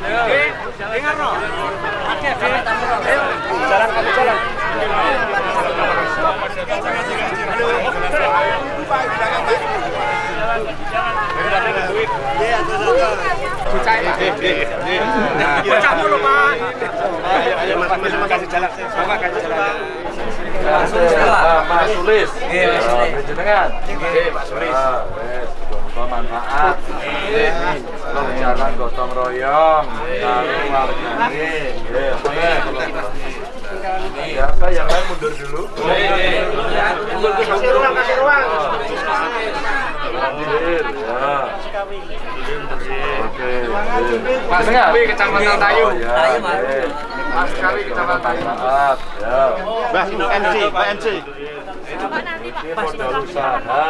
Jalan kamu jalan. Bocah mulu, Pak. Ayo, ayo, Mas, kasih jalan. Bapak kasih jalan. Mas Sulis. Iya, Mas Sulis. Jenengan. Iya, Pak Sulis. Manfaat. Gotong royong karo wargane. Nggih, oke. Ya, apa yang lain mundur dulu. Kasih ruang, kasih ruang. Mundur, ya. Oke. Mas Kawi, Kecamatan Tayu. Oh, ya, Tayu, Mas. Mas Kawi, Kecamatan Tayu. Ya. Mbah, MC, Pak MC. Ini modal usaha.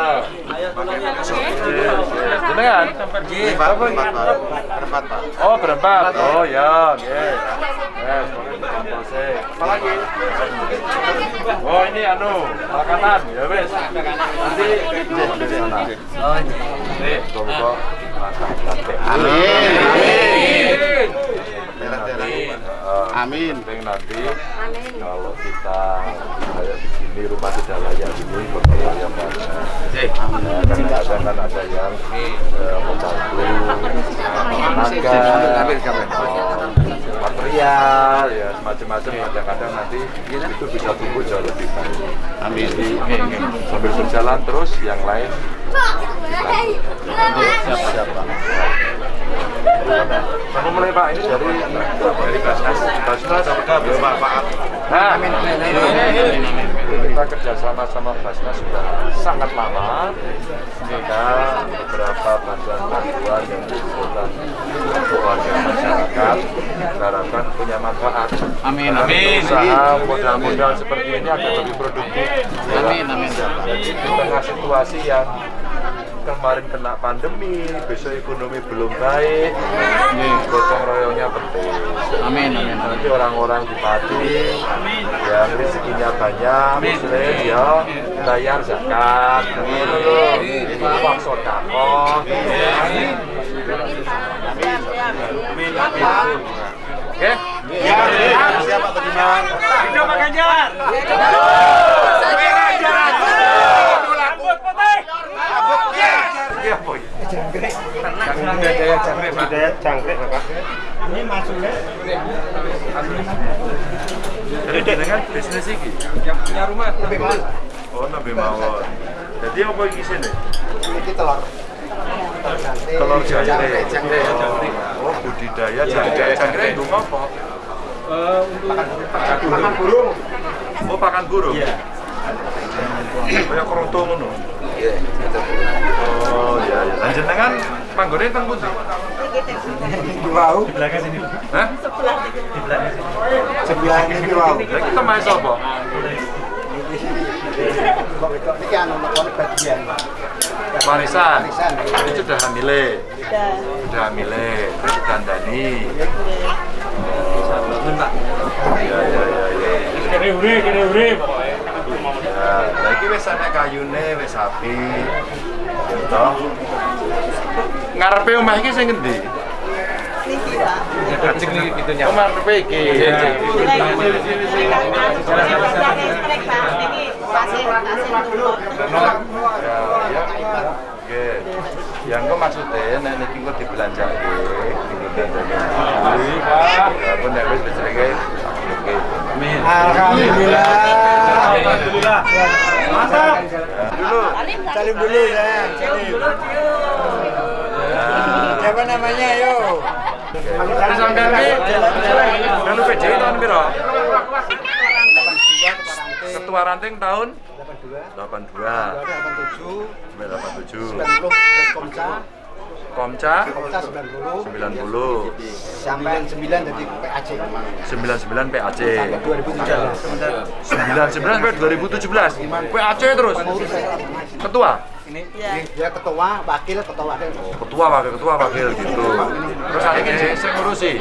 Jenengan? Berempat, berempat, Pak. Berempat, Pak. Oh berempat. Oh ya, nggih. Yes, kompose. Apa lagi? Oh ini anu makanan ya wes. Nanti. Oh, makan sate. Amin. Amin. Eh, Amin. penting nanti kalau kita kayak di sini rumah tidak yang. Ya, kadang-kadang kan ada yang material, ya semacam-macam. Kadang-kadang nanti itu bisa tumbuh jauh lebih baik. Amin. Sambil berjalan terus yang lain Siap, siap, Pak. Kamu mulai Pak ini dari dari Basnas. Basnas Pak Pak? Nah, kita kerjasama sama Basnas sudah sangat lama. Sehingga beberapa bantuan-bantuan yang dibutuhkan untuk warga masyarakat diharapkan punya manfaat. Amin, amin. Usaha modal-modal seperti ini akan lebih produktif. Amin, amin. Jadi di tengah situasi yang kemarin kena pandemi, besok ekonomi belum baik, ini gotong royongnya penting. Amin, amin. Nanti orang-orang di Pati yang rezekinya banyak, muslim ya bayar zakat, ini uang sodako. Oke? Siap, Pak Budiman. Hidup Pak Ganjar. Iya, Boy. Budaya jangkrik, Pak. Budaya jangkrik, Bapak. Jadi dengan bisnis ini, Yang punya rumah lebih mahal. oh nabi mawon. Jadi apa ini sini? Ini telur. Telur jangkrik. Jangkrik. Oh, budidaya jangkrik. Jangkrik itu apa? Makan burung. Oh, pakan burung. Iya. Kayak keroto ngono. Iya, Oh, iya iya. Jenengan panggone teng pundi? Wow. Hah? Sebelah ini wow. Lah kita main sapa? Anu, bagian. Sudah hamile. Sudah. Terus dandani. Pak. Iya iya iya iya. Kene kene. Ya, lah iki wis ana kayune wis api. Toh. Ngarepe omah iki sing ngendi? Niki, Pak. Kacik nih pintunya. Oh, ngarepe iki. Oke. Yang kok maksudnya nek niki kok dibelanjake, dibelanjake. Ya, nek wis. Alhamdulillah. Alhamdulillah. Mantap. Dulu. Salim dulu ya. Salim. Siapa namanya yo? Ki melu PJI tahun piro? Ketua ranting tahun 82. 87, 87. 90, Komca, Komca Komca 90, 90. sampai 9 jadi PAC. 99 PAC. Sampai 2017. 99 sampai 2017. PAC terus. Ketua. Dia ketua, wakil, ketua wakil. Ketua wakil ketua wakil gitu. Terus saiki sing ngurusi.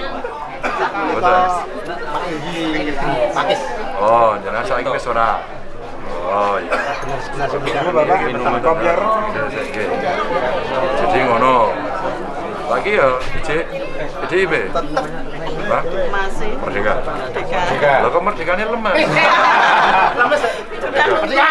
Betul. Pak Pakis. Oh, jangan saiki wis ora. Oh iya. Nah, sebelumnya Bapak Minuman kopior. Oke. Jadi ngono. Lagi ya, PJIB. Tetap Hah? Masih. Merdeka. Merdeka. Lo kok merdekanya lemes? Merdeka.